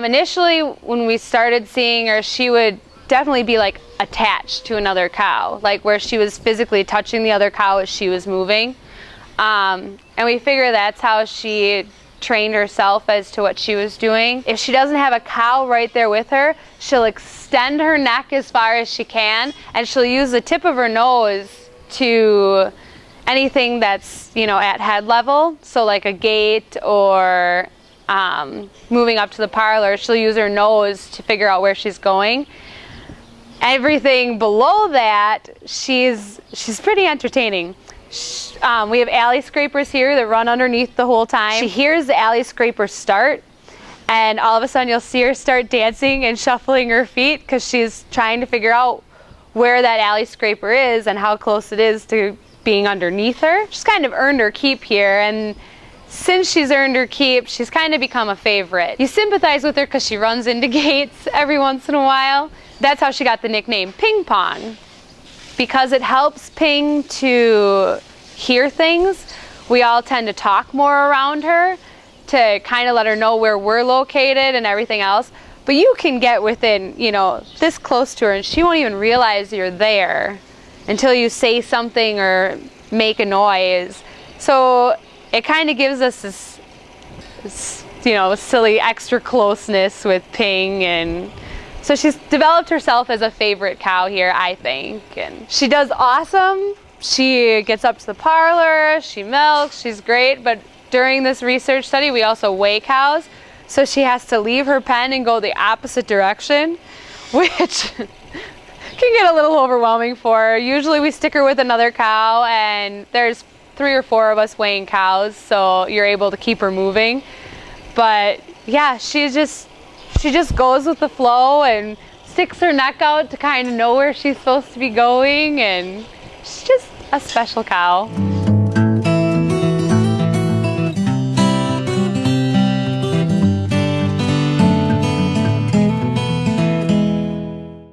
Um, initially, when we started seeing her, she would definitely be like attached to another cow, like where she was physically touching the other cow as she was moving. Um, and we figure that's how she trained herself as to what she was doing. If she doesn't have a cow right there with her, she'll extend her neck as far as she can and she'll use the tip of her nose to anything that's, you know, at head level. So like a gate or um, moving up to the parlor, she'll use her nose to figure out where she's going. Everything below that, she's she's pretty entertaining. Um, we have alley scrapers here that run underneath the whole time. She hears the alley scraper start, and all of a sudden you'll see her start dancing and shuffling her feet because she's trying to figure out where that alley scraper is and how close it is to being underneath her. She's kind of earned her keep here, and since she's earned her keep, she's kind of become a favorite. You sympathize with her because she runs into gates every once in a while. That's how she got the nickname Ping Pong. Because it helps Ping to hear things, we all tend to talk more around her to kind of let her know where we're located and everything else. But you can get within, you know, this close to her and she won't even realize you're there until you say something or make a noise. So it kind of gives us this, this, you know, silly extra closeness with Ping and so she's developed herself as a favorite cow here, I think. And she does awesome. She gets up to the parlor, she milks, she's great, but during this research study we also weigh cows. So she has to leave her pen and go the opposite direction, which can get a little overwhelming for her. Usually we stick her with another cow and there's three or four of us weighing cows, so you're able to keep her moving. But yeah, she just she just goes with the flow and sticks her neck out to kind of know where she's supposed to be going and she's just a special cow.